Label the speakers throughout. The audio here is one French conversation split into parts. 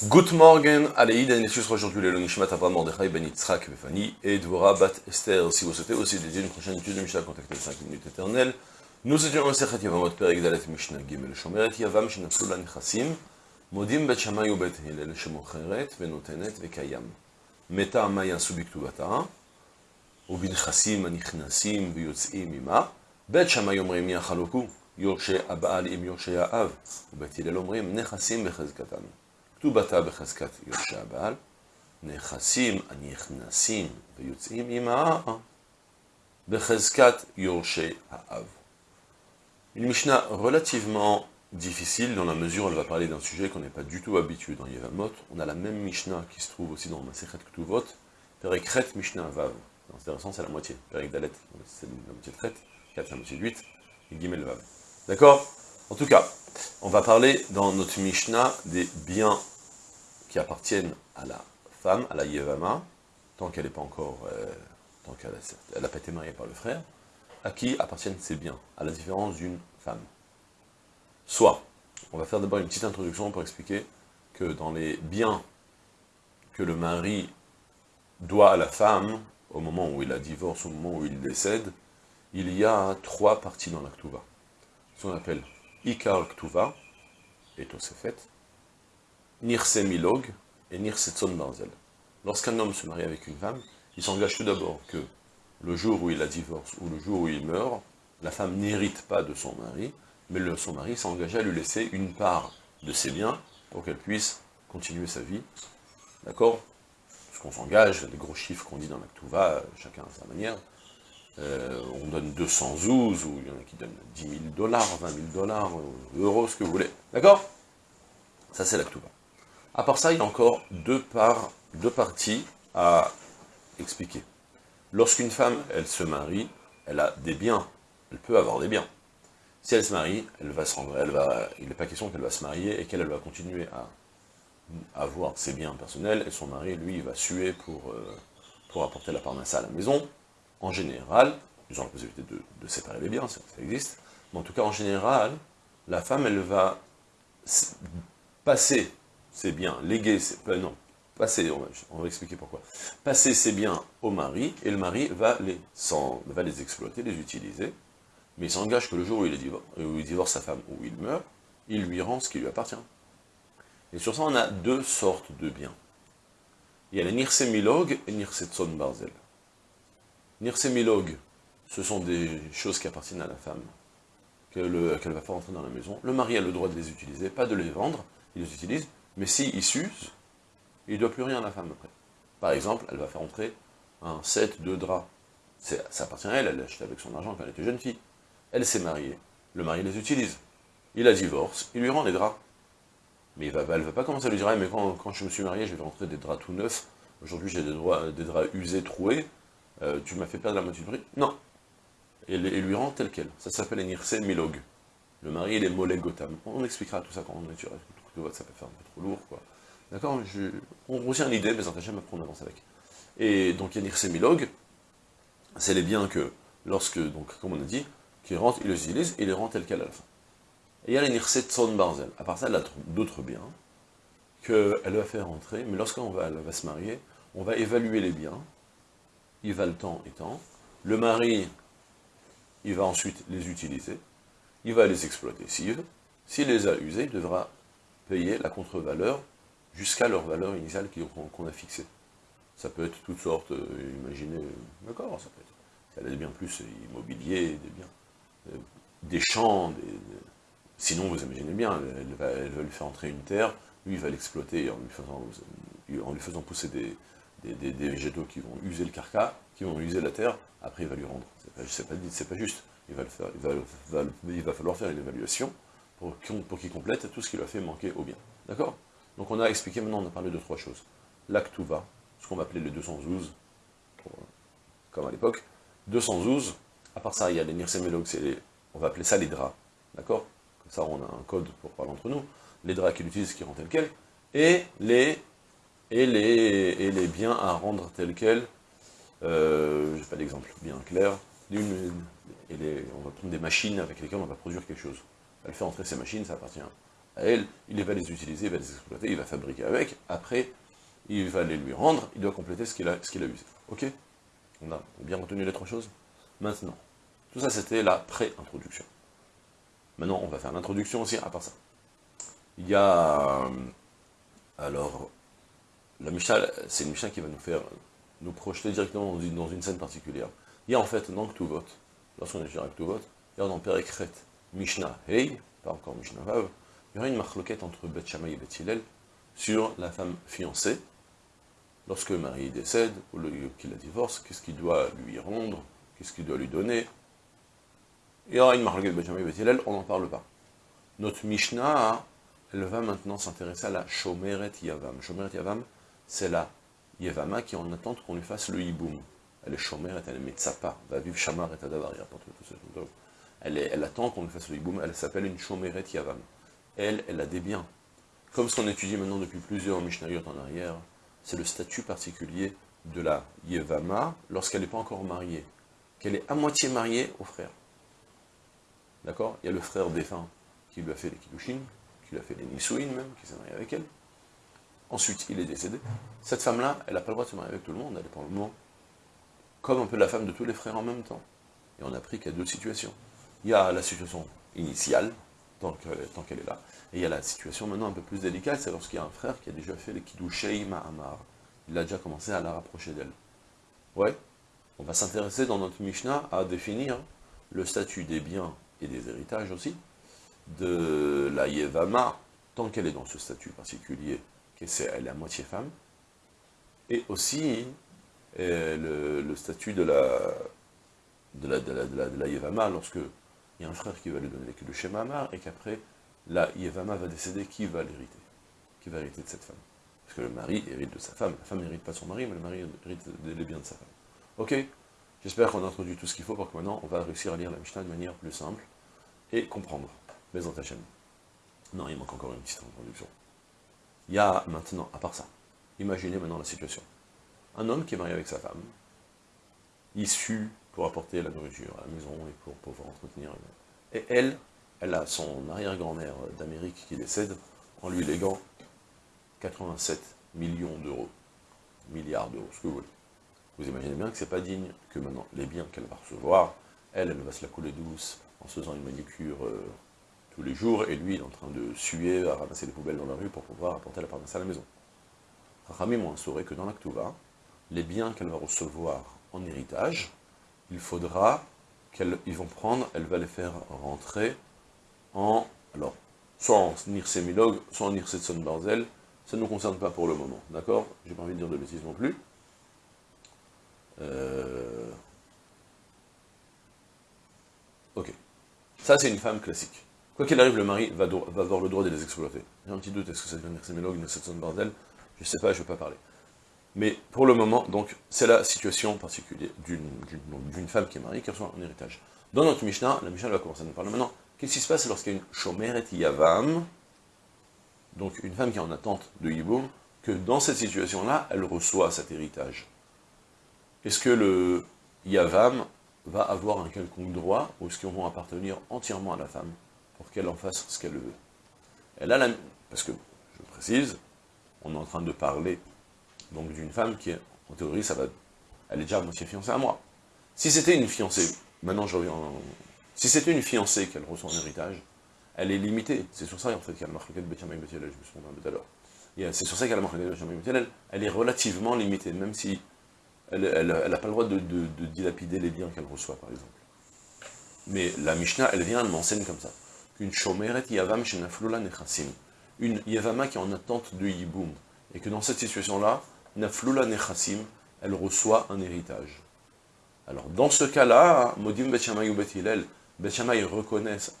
Speaker 1: Good morning, Aleïd, Anessius, aujourd'hui le Nishmat Abraham Mordechai Ben Yitzhak Befani et Dvora Bat Esther. Si vous souhaitez aussi dédier une prochaine étude de Mishnah, contactez 5 minutes éternelles. Nous étions en Sechet Yavamot Perek Dalet Mishnah Gimel Shomeret Yavam Shenaflu La Nechasim Modim Bet Shamay U Bet Hillel Shemocheret Venotenet Vekayam Meta Amaya Subiktuvata ובנכסים הנכנסים ויוצאים עמה, בית שמאי אומרים יחלוקו, יורשי הבעל עם יורשי האב, ובית הלל אומרים נכסים בחזקתם. כתובתה בחזקת יורשי הבעל, נכסים הנכנסים ויוצאים עמה, בחזקת יורשי האב. Une Mishnah relativement difficile dans la mesure où elle va parler d'un sujet qu'on n'est pas du tout habitué dans Yevamot. On a la même Mishnah qui se trouve aussi dans Masechet Ktuvot, Perekret Mishnah Vav. C'est intéressant, c'est la moitié. Perek Dalet, c'est la moitié de traite, 4 c'est la moitié de 8, et Gimel Vav. D'accord En tout cas, on va parler dans notre Mishnah des biens qui appartiennent à la femme, à la Yevama, tant qu'elle n'est pas encore, euh, tant qu'elle n'a pas été mariée par le frère, à qui appartiennent ces biens, à la différence d'une femme. Soit, on va faire d'abord une petite introduction pour expliquer que dans les biens que le mari doit à la femme, au moment où il la divorce, au moment où il décède, il y a trois parties dans la Ktuva. Ce qu'on appelle Ikar Ktuva, et Tosefet, Nirse Milog et Nirse Tzon Barzel. Lorsqu'un homme se marie avec une femme, il s'engage tout d'abord que le jour où il la divorce ou le jour où il meurt, la femme n'hérite pas de son mari, mais son mari s'engage à lui laisser une part de ses biens pour qu'elle puisse continuer sa vie. D'accord? Qu'on s'engage, les gros chiffres qu'on dit dans la chacun à sa manière, euh, on donne 200 zouz, ou il y en a qui donnent 10 000 dollars, 20 000 dollars, euh, euros, ce que vous voulez. D'accord? Ça, c'est la À part ça, il y a encore deux, parties à expliquer. Lorsqu'une femme, elle se marie, elle a des biens, elle peut avoir des biens. Si elle se marie, elle va se rendre, il n'est pas question qu'elle va se marier et qu'elle va continuer à avoir ses biens personnels, et son mari, lui, va suer pour, euh, apporter la parnassa à la maison. En général, ils ont la possibilité de, séparer les biens, ça, existe, mais en tout cas, en général, la femme, elle va passer ses biens, léguer, ses, euh, non, passer, on va, expliquer pourquoi, passer ses biens au mari, et le mari va les, va les exploiter, les utiliser, mais il s'engage que le jour où il, divorce, où il divorce sa femme, ou il meurt, il lui rend ce qui lui appartient. Et sur ça, on a deux sortes de biens. Il y a les Nirsemilog et Nirsetson Barzel. Nirsemilog, ce sont des choses qui appartiennent à la femme, qu'elle ne va pas rentrer dans la maison. Le mari a le droit de les utiliser, pas de les vendre, il les utilise, mais s'il s'use, il ne doit plus rien à la femme après. Par exemple, elle va faire entrer un set de draps. Ça appartient à elle, elle l'a acheté avec son argent quand elle était jeune fille. Elle s'est mariée, le mari les utilise. Il la divorce, il lui rend les draps. Mais elle ne va pas commencer à lui dire ah, mais quand, je me suis marié, j'ai rentrer des draps tout neufs, aujourd'hui j'ai des, draps usés, troués, euh, tu m'as fait perdre la moitié du prix. Non. Et, lui rend tel quel. Ça s'appelle Enirse Milog. Le mari, il est Molek Gotham. On expliquera tout ça quand on est sur ça peut faire un peu trop lourd, quoi. D'accord On retient l'idée, mais après on avance avec. Et donc Enirse Milog, c'est les biens que, lorsque, donc, comme on a dit, qu'il rentre, il les utilise, et il les rend tel quel à la fin. Et il y a les Son Barzel. À part ça, elle a d'autres biens qu'elle va faire entrer, mais lorsqu'on va, va se marier, on va évaluer les biens, il va le temps étant, le mari, il va ensuite les utiliser, il va les exploiter s'il s'il les a usés, il devra payer la contre-valeur jusqu'à leur valeur initiale qu'on a fixée. Ça peut être toutes sortes, euh, imaginez, d'accord, ça peut être, elle a des biens plus immobiliers, des biens, euh, des champs, Sinon, vous imaginez bien, elle va, lui faire entrer une terre, lui, il va l'exploiter en, lui faisant pousser des, végétaux qui vont user le carca, qui vont user la terre, après il va lui rendre. C'est pas, pas, pas juste. Il va, falloir faire une évaluation pour, qu'il complète tout ce qui lui a fait manquer au bien. D'accord? Donc on a expliqué, maintenant on a parlé de trois choses. L'actuva, ce qu'on va appeler les 212, comme à l'époque. 212, à part ça, il y a les nirsemelog, on va appeler ça les draps. D'accord? Ça on a un code pour parler entre nous, les draps qu'il utilise qui rendent tel quel, et les, et les, et les biens à rendre tel quel, euh, j'ai pas d'exemple bien clair, on va prendre des machines avec lesquelles on va produire quelque chose. Elle fait entrer ces machines, ça appartient à elle, il va les utiliser, il va les exploiter, il va fabriquer avec, après, il va les lui rendre, il doit compléter ce qu'il a, qu'il a usé. Ok? On a bien retenu les trois choses Maintenant, tout ça c'était la pré-introduction. Maintenant, on va faire l'introduction aussi à part ça. Il y a... Euh, alors, la Mishnah, c'est une Mishnah qui va nous faire nous projeter directement dans une, scène particulière. Il y a en fait dans Ktuvot, lorsqu'on est sur Ktuvot, il y a dans Perekret Mishnah Hey, pas encore Mishnah il y aura une marloquette entre Beth et Beth Hillel sur la femme fiancée, lorsque le mari décède, ou qu'il la divorce, qu'est-ce qu'il doit lui rendre, qu'est-ce qu'il doit lui donner? Il y aura une marloquette Beth Shammai et Beth on n'en parle pas. Notre Mishnah, elle va maintenant s'intéresser à la Shomeret Yavam. Shomeret Yavam, c'est la Yevama qui en attente qu'on lui fasse le hiboum. Elle est Shomeret, elle est Metzapa, va vivre Shamar et Tadavar, elle, attend qu'on lui fasse le hiboum, elle s'appelle une Shomeret Yavam elle, elle a des biens. Comme ce qu'on étudie maintenant depuis plusieurs Mishnayot en arrière, c'est le statut particulier de la Yevama lorsqu'elle n'est pas encore mariée, qu'elle est à moitié mariée au frère. D'accord? Il y a le frère défunt qui lui a fait les Kiddushin, qui lui a fait les Nisuin même, qui s'est marié avec elle. Ensuite, il est décédé. Cette femme-là, elle n'a pas le droit de se marier avec tout le monde, elle est pour le moment comme un peu la femme de tous les frères en même temps. Et on a appris qu'il y a deux situations. Il y a la situation initiale, tant qu'elle est là. Et il y a la situation maintenant un peu plus délicate, c'est lorsqu'il y a un frère qui a déjà fait les Kiddushei Ma'amar. Il a déjà commencé à la rapprocher d'elle. Ouais, on va s'intéresser dans notre Mishnah à définir le statut des biens et des héritages aussi, de la Yevama, tant qu'elle est dans ce statut particulier, qu'elle est à moitié femme, et aussi euh, le, statut de la, de de la Yevama, lorsque il y a un frère qui va lui donner les de Shema Amar, et qu'après, la Yevama va décéder, qui va l'hériter? Qui va hériter de cette femme? Parce que le mari hérite de sa femme, la femme n'hérite pas son mari, mais le mari hérite des biens de sa femme. Ok J'espère qu'on a introduit tout ce qu'il faut pour que maintenant, on va réussir à lire la Mishnah de manière plus simple, et comprendre. Mais en chaîne. Non, il manque encore une petite introduction. Il y a maintenant, à part ça, imaginez maintenant la situation. Un homme qui est marié avec sa femme, issu pour apporter la nourriture à la maison et pour pouvoir entretenir. Et elle, elle a son arrière-grand-mère d'Amérique qui décède en lui léguant 87 millions d'euros, milliards d'euros, ce que vous voulez. Vous imaginez bien que c'est pas digne que maintenant les biens qu'elle va recevoir, elle, elle va se la couler douce en se faisant une manicure euh, tous les jours, et lui, il est en train de suer, à ramasser les poubelles dans la rue pour pouvoir apporter la parnasse à la maison. Rachamim ont instauré que dans l'Aktuva, les biens qu'elle va recevoir en héritage, il faudra qu'ils vont prendre, elle va les faire rentrer en, alors, soit en Nirsemilog, soit en Nirsetson Barzel, ça ne nous concerne pas pour le moment, d'accord? J'ai pas envie de dire de bêtises non plus. Euh, ok. Ça, c'est une femme classique. Quoi qu'il arrive, le mari va, avoir le droit de les exploiter. J'ai un petit doute, est-ce que ça devient Nirsemilog, Nirsetson Barzel? Je sais pas, je ne vais pas parler. Mais pour le moment, donc, c'est la situation particulière d'une femme qui est mariée, qui reçoit un héritage. Dans notre Mishnah, la Mishnah va commencer à nous parler maintenant. Qu'est-ce qui se passe lorsqu'il y a une Shomeret Yavam, donc une femme qui est en attente de Yiboum, que dans cette situation-là, elle reçoit cet héritage? Est-ce que le Yavam va avoir un quelconque droit, ou est-ce qu'ils vont appartenir entièrement à la femme, pour qu'elle en fasse ce qu'elle veut? Elle a la... Parce que, je précise, on est en train de parler donc d'une femme qui, en théorie, ça va, elle est déjà moitié fiancée à moi. Si c'était une fiancée, maintenant je reviens, si c'était une fiancée qu'elle reçoit en héritage, elle est limitée. C'est sur ça, en fait, la marque de Betchamay je me souviens un peu tout à l'heure. C'est sur ça qu'elle marque de elle est relativement limitée, même si elle n'a pas le droit de, dilapider les biens qu'elle reçoit, par exemple. Mais la Mishnah, elle vient, elle m'enseigne comme ça. Qu'une Shomeret Yavam Shenaflula Nechassim, une Yavama qui est en attente de Yiboum, et que dans cette situation-là, Naflula Nechassim, elle reçoit un héritage. Alors, dans ce cas-là, Modim Betchamay ou Bethilel, Betchamay reconnaissent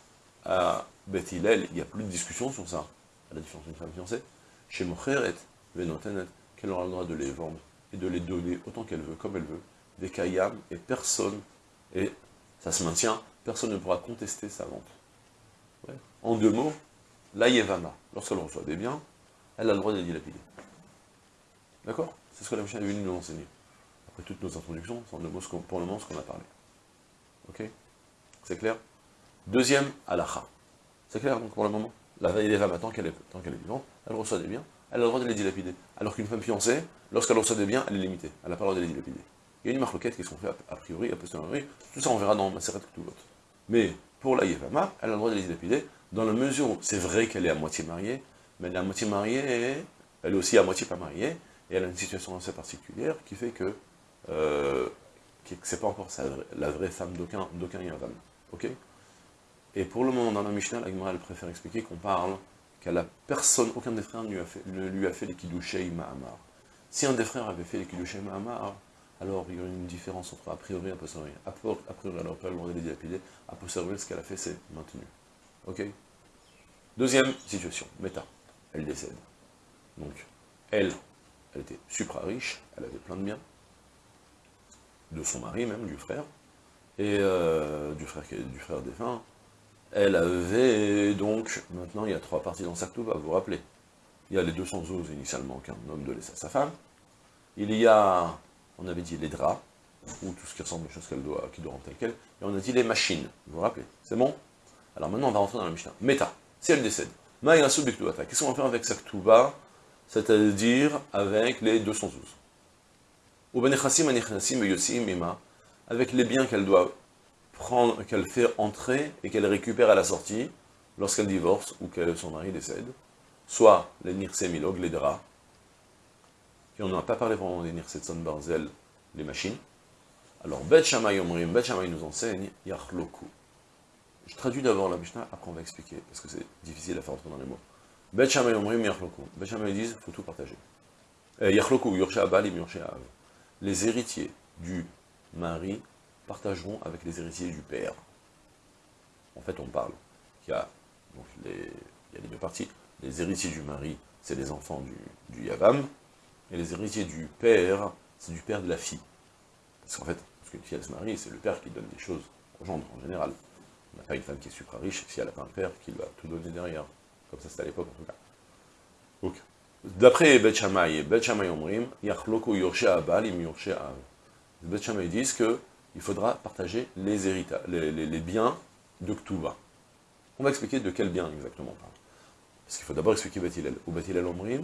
Speaker 1: à Bethilel, il n'y a plus de discussion sur ça, à la différence d'une femme fiancée, chez Mocheret, Venotenet, qu'elle aura le droit de les vendre et de les donner autant qu'elle veut, comme elle veut, des kayam, et personne, et ça se maintient, personne ne pourra contester sa vente. En deux mots, la Yevama, lorsqu'elle reçoit des biens, elle a le droit de les dilapider. D'accord C'est ce que la Mishnah est venue nous enseigner. Après toutes nos introductions, c'est pour le moment ce qu'on a parlé. Ok C'est clair Deuxième, halakha. C'est clair donc pour le moment la Yevama, tant qu'elle est, est vivante, elle reçoit des biens, elle a le droit de les dilapider. Alors qu'une femme fiancée, lorsqu'elle reçoit des biens, elle est limitée, elle n'a pas le droit de les dilapider. Il y a une marloquette qui sont fait a priori, a posteriori, tout ça on verra dans Maseret Ktuvot. Mais pour la Yevama, elle a le droit de les dilapider, dans la mesure où c'est vrai qu'elle est à moitié mariée, mais elle est à moitié mariée, elle est aussi à moitié pas mariée, et elle a une situation assez particulière qui fait que euh, c'est pas encore la vraie femme d'aucun Yavam. Et pour le moment, dans la Mishnah, la elle préfère expliquer qu'on parle qu'à la personne, aucun des frères ne lui a fait, les Kiddushei Mahamar. Si un des frères avait fait les Kiddushei Mahamar, alors il y aurait une différence entre a priori et a posteriori. A priori, alors elle aurait les dilapider, a posteriori, ce qu'elle a fait, c'est maintenu. Ok? Deuxième situation, Meta. Elle décède. Donc, elle, elle était supra riche, elle avait plein de biens, de son mari même, du frère, et euh, du, frère, défunt. Elle avait donc, maintenant il y a trois parties dans sa va vous vous rappelez. Il y a les 212 initialement qu'un homme de laisser à sa femme. Il y a, on avait dit les draps, ou tout ce qui ressemble aux choses qu'elle doit, qui doit rentrer. Et on a dit les machines, vous vous rappelez. C'est bon? Alors maintenant on va rentrer dans la Mishnah. Meta, si elle décède, qu'est-ce qu'on va faire avec sa c'est-à-dire avec les 212 avec les biens qu'elle doit prendre, qu'elle fait entrer et qu'elle récupère à la sortie, lorsqu'elle divorce ou que son mari décède, soit les nirse milog, les draps, et on n'en a pas parlé vraiment des nirse barzel, les machines. Alors, Bet Shammai Omrim, Bet nous enseigne, Yachloku. Je traduis d'abord la Mishnah, après on va expliquer, parce que c'est difficile à faire entrer dans les mots. Bet disent, il faut tout partager. Euh, Yachloku, les héritiers du mari partageront avec les héritiers du père. En fait, on parle qu'il y a, donc les, il y a les deux parties. Les héritiers du mari, c'est les enfants du, Yavam, et les héritiers du père, c'est du père de la fille. Parce qu'en fait, parce qu'une fille, elle se marie, c'est le père qui donne des choses au gendre, en général. On n'a pas une femme qui est super riche si elle n'a pas un père qui va tout donner derrière. Comme ça, c'était à l'époque, en tout cas. Donc, D'après Bet Shammai, Bet Omrim, Yachloku Yorshe Abal im Yorshe Av. Bet disent qu'il faudra partager les, héritages, les, les, biens de Ktuva. On va expliquer de quel bien exactement on parle. Parce qu'il faut d'abord expliquer Bet. Ou Bet Hillel Omrim,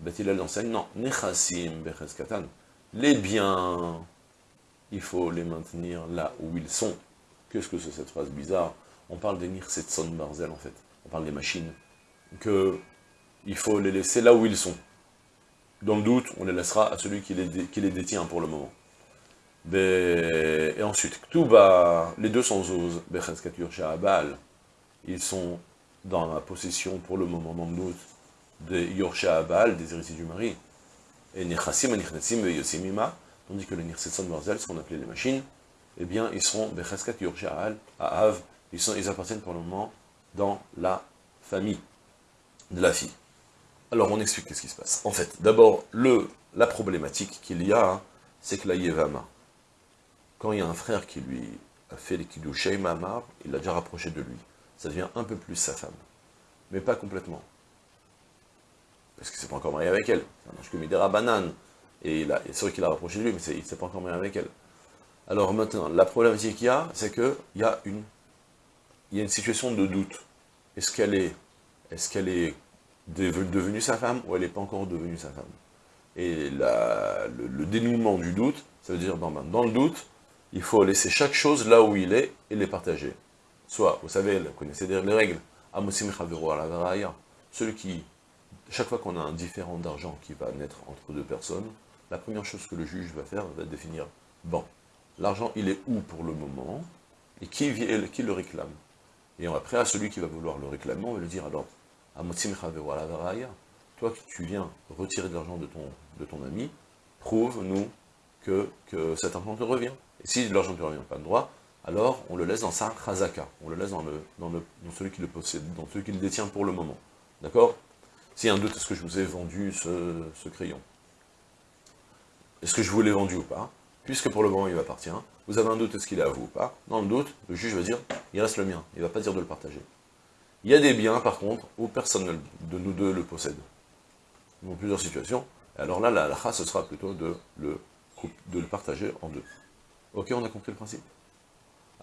Speaker 1: Bet enseigne, non, Nechasim Becheskatan. Les biens, il faut les maintenir là où ils sont. Qu'est-ce que c'est cette phrase bizarre? On parle des Nirsetson Barzel en fait. On parle des machines. Que il faut les laisser là où ils sont. Dans le doute, on les laissera à celui qui les, qui les détient pour le moment. Et ensuite, les 211, Abal, ils sont dans la possession pour le moment, dans le doute, des Yorsha Abal, des héritiers du mari. Et Nechassim, Nechassim, Yosimima, tandis que les Nirsetson Marzel, ce qu'on appelait les machines, eh bien, ils seront Becheskat Yorsha à Av, ils appartiennent pour le moment dans la famille de la fille. Alors on explique ce qui se passe. En fait, d'abord, la problématique qu'il y a, hein, c'est que la Yevama, quand il y a un frère qui lui a fait les Mamar, il l'a déjà rapproché de lui. Ça devient un peu plus sa femme. Mais pas complètement. Parce qu'il ne s'est pas encore marié avec elle. C'est un que Midera Banane. Et, c'est vrai qu'il a rapproché de lui, mais il ne s'est pas encore marié avec elle. Alors maintenant, la problématique qu'il y a, c'est qu'il y, il y a une situation de doute. Est-ce qu'elle est, est, qu'elle est devenue sa femme ou elle n'est pas encore devenue sa femme? Et le, dénouement du doute, ça veut dire, dans, dans le doute, il faut laisser chaque chose là où il est et les partager. Soit, vous savez, vous connaissez les règles, celui qui, chaque fois qu'on a un différent d'argent qui va naître entre deux personnes, la première chose que le juge va faire, va définir, bon, l'argent, il est où pour le moment, et qui, qui le réclame? Et après, à celui qui va vouloir le réclamer, on va lui dire, alors, toi qui tu viens retirer de l'argent de ton, de ton ami, prouve-nous que, que cet argent te revient. Et si l'argent ne te revient pas de droit, alors on le laisse dans sa chazaka, on le laisse dans, celui qui le possède, dans celui qui le détient pour le moment. D'accord? A un doute, est-ce que je vous ai vendu ce, ce crayon? Est-ce que je vous l'ai vendu ou pas? Puisque pour le moment il m'appartient, vous avez un doute, est-ce qu'il est à vous ou pas? Dans le doute, le juge va dire, il reste le mien, il ne va pas dire de le partager. Il y a des biens, par contre, où personne de nous deux le possède. Dans plusieurs situations. alors là, la halakha, ce sera plutôt de le, partager en deux. Ok, on a compris le principe?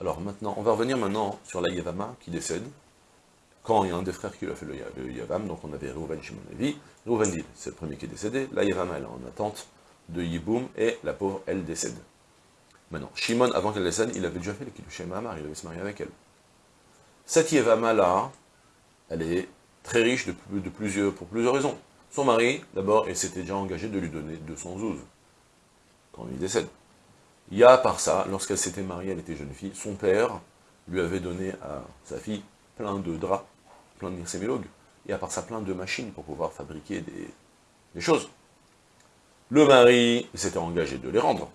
Speaker 1: Alors maintenant, on va revenir maintenant sur la Yavama qui décède. quand il y a un des frères qui lui a fait le, Yavam, donc on avait Reuven Shimon Levi, Reuven dit, c'est le premier qui est décédé, la Yavam elle est en attente de Yiboum, et la pauvre, elle décède. Maintenant, Shimon, avant qu'elle décède, il avait déjà fait le Kiddushé Mahamar, il avait se marier avec elle. Cette Yevama là, elle est très riche de, de plusieurs, pour plusieurs raisons. Son mari, d'abord, il s'était déjà engagé de lui donner 200 zouz, quand il décède. Il y a, à part ça, lorsqu'elle s'était mariée, elle était jeune fille, son père lui avait donné à sa fille plein de draps, plein de nirsémilogues, et à part ça, plein de machines pour pouvoir fabriquer des, choses. Le mari s'était engagé de les rendre.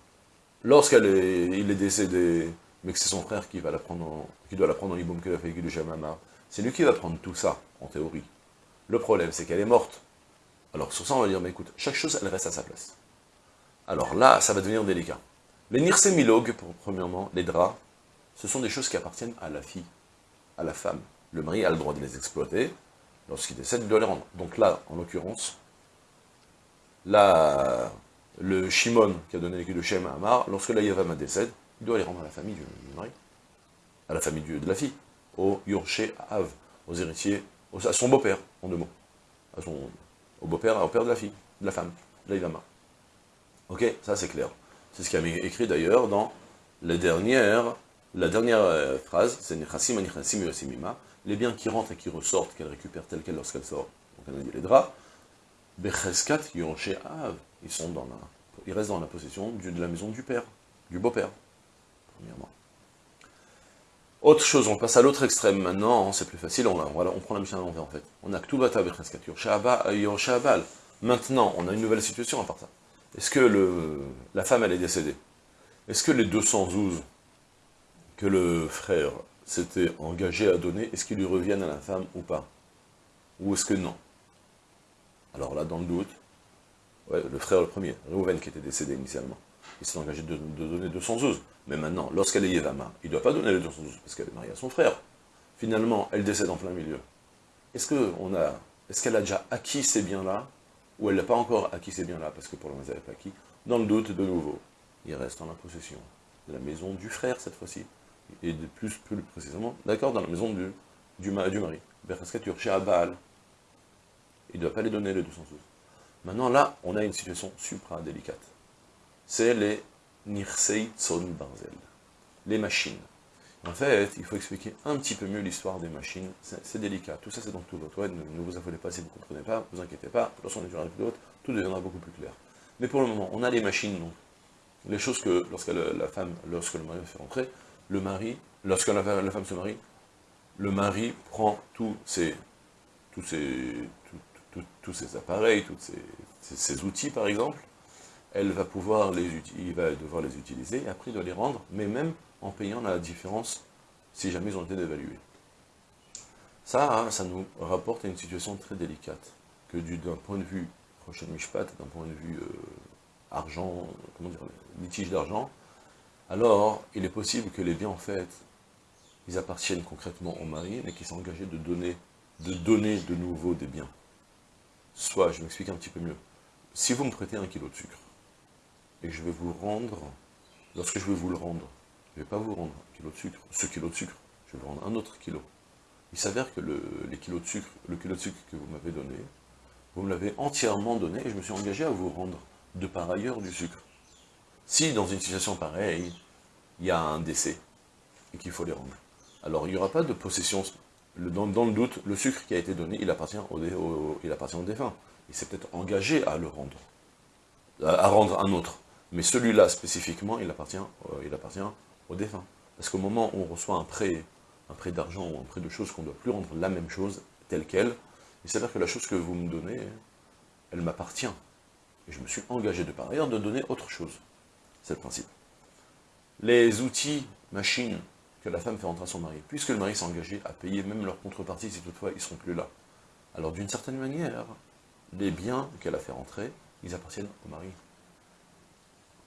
Speaker 1: Lorsqu'il est, est décédé, mais que c'est son frère qui, va la prendre qui doit la prendre en Iboum Kelef et Jamama, c'est lui qui va prendre tout ça, en théorie. Le problème, c'est qu'elle est morte. Alors sur ça, on va dire, mais écoute, chaque chose, elle reste à sa place. Alors là, ça va devenir délicat. Les nirsémilogues, premièrement, les draps, ce sont des choses qui appartiennent à la fille, à la femme. Le mari a le droit de les exploiter, lorsqu'il décède, il doit les rendre. Donc là, en l'occurrence, le Shimon qui a donné l'équipe de Shem à Amar, lorsque la Yavama décède, il doit les rendre à la famille du, mari, à la famille de la fille, au Yorché Av, aux héritiers, à son beau-père, en deux mots, à son, au beau-père, au père de la fille, de la femme, de la Yavama. Ok, ça c'est clair. C'est ce qui a écrit d'ailleurs dans la dernière, la dernière euh, phrase, c'est les biens qui rentrent et qui ressortent, qu'elle récupère tel quel lorsqu'elle sort. Donc on a dit les draps, ils sont dans la, ils restent dans la possession de la maison du père, du beau-père, premièrement. Autre chose, on passe à l'autre extrême maintenant, c'est plus facile, on, prend la mission à l'envers en fait. On a Ktubata Becheskat Abal. Maintenant, on a une nouvelle situation à part ça. Est-ce que la femme, elle est décédée? Est-ce que les 212 que le frère s'était engagé à donner, est-ce qu'ils lui reviennent à la femme ou pas? Ou est-ce que non? Alors là, dans le doute, le frère le premier, Reuven qui était décédé initialement, il s'est engagé de, donner 212. Mais maintenant, lorsqu'elle est Yevama, il ne doit pas donner les 212 parce qu'elle est mariée à son frère. Finalement, elle décède en plein milieu. Est-ce qu'elle a, a déjà acquis ces biens-là ou elle n'a pas encore acquis ces biens-là, parce que pour le moment, elle n'a pas acquis, dans le doute, de nouveau, il reste en la possession de la maison du frère, cette fois-ci, et de plus, précisément, d'accord, dans la maison du, du, du mari, chez Abal, il ne doit pas les donner les 212. Maintenant, là, on a une situation supra-délicate. C'est les Nirsei Tson Barzel, les machines. En fait, il faut expliquer un petit peu mieux l'histoire des machines, c'est délicat. Tout ça, c'est dans tout votre web, ne, vous affolez pas si vous ne comprenez pas, ne vous inquiétez pas, lorsqu'on étudiera plus haute, tout deviendra beaucoup plus clair. Mais pour le moment, on a les machines, donc, les choses que, lorsque la femme, lorsque le mari fait rentrer, le mari, lorsque la, femme se marie, le mari prend tous ces, tous tous appareils, tous ces, outils, par exemple, elle va pouvoir les il va devoir les utiliser, et après il doit les rendre, mais même en payant la différence si jamais ils ont été dévalués. Ça, hein, ça nous rapporte à une situation très délicate, que d'un point de vue prochain Mishpat, d'un point de vue euh, argent, comment dire, litige d'argent, alors il est possible que les biens, en fait, ils appartiennent concrètement au mari, mais qu'ils sont engagés de donner, de donner de nouveau des biens. Soit, je m'explique un petit peu mieux, si vous me prêtez un kilo de sucre, et je vais vous rendre, lorsque je vais vous le rendre, je ne vais pas vous rendre un kilo de sucre, ce kilo de sucre, je vais vous rendre un autre kilo. Il s'avère que le, les kilos de sucre, le kilo de sucre que vous m'avez donné, vous me l'avez entièrement donné et je me suis engagé à vous rendre de par ailleurs du sucre. Si dans une situation pareille, il y a un décès et qu'il faut les rendre, alors il n'y aura pas de possession. dans, le doute, le sucre qui a été donné, il appartient au, il appartient au défunt. Il s'est peut-être engagé à le rendre, à, rendre un autre. Mais celui-là, spécifiquement, il appartient, euh, il appartient au défunt. Parce qu'au moment où on reçoit un prêt, un prêt d'argent ou un prêt de choses qu'on ne doit plus rendre la même chose, telle qu'elle, il s'avère que la chose que vous me donnez, elle m'appartient. Et je me suis engagé de par ailleurs de donner autre chose. C'est le principe. Les outils, machines, que la femme fait rentrer à son mari, puisque le mari s'est engagé à payer même leur contrepartie si toutefois ils ne seront plus là. Alors d'une certaine manière, les biens qu'elle a fait rentrer, ils appartiennent au mari.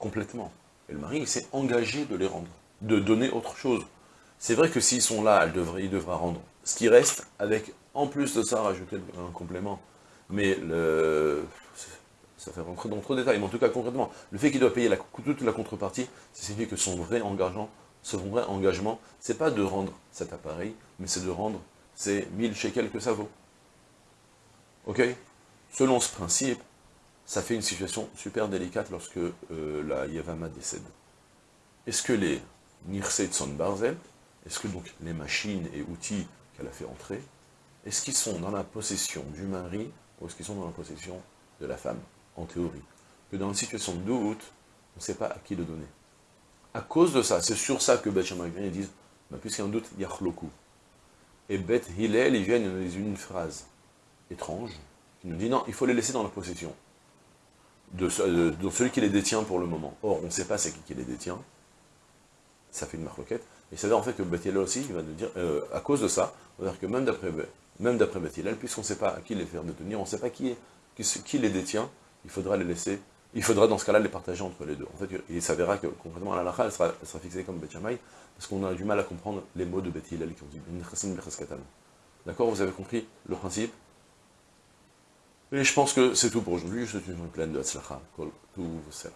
Speaker 1: Complètement. Et le mari, s'est engagé de les rendre de donner autre chose. C'est vrai que s'ils sont là, elle devrait, il devra rendre ce qui reste, avec, en plus de ça, rajouter un complément. Mais le, ça fait rentrer dans trop de détails, mais en tout cas concrètement, le fait qu'il doit payer toute la contrepartie, ça signifie que son vrai engagement, son vrai engagement, c'est pas de rendre cet appareil, mais c'est de rendre c'est 1000 shekels que ça vaut. Ok? Selon ce principe, ça fait une situation super délicate lorsque euh, la Yavama décède. Est-ce que les Nirse de son Barzel, est-ce que donc les machines et outils qu'elle a fait entrer, est-ce qu'ils sont dans la possession du mari ou est-ce qu'ils sont dans la possession de la femme, en théorie? Que dans une situation de doute, on ne sait pas à qui le donner. À cause de ça, c'est sur ça que Beth ils disent, bah, puisqu'il y a un doute, Yachloku. Et Beth Hillel, ils viennent, ils une phrase étrange, qui nous dit non, il faut les laisser dans la possession de, celui qui les détient pour le moment. Or, on ne sait pas c'est qui qui les détient, ça fait une marloquette, et c'est à dire en fait que Beth Hillel aussi, il va nous dire, euh, à cause de ça, on va dire que même d'après même d'après puisqu'on ne sait pas à qui les faire détenir, on ne sait pas qui, qui les détient, il faudra les laisser. Il faudra dans ce cas-là les partager entre les deux. En fait, il s'avérera que concrètement la lacha, elle sera, fixée comme Bet parce qu'on a du mal à comprendre les mots de Bet qui ont dit D'accord Vous avez compris le principe? Et je pense que c'est tout pour aujourd'hui. Je suis une pleine de Hatzlacha. Tout cela.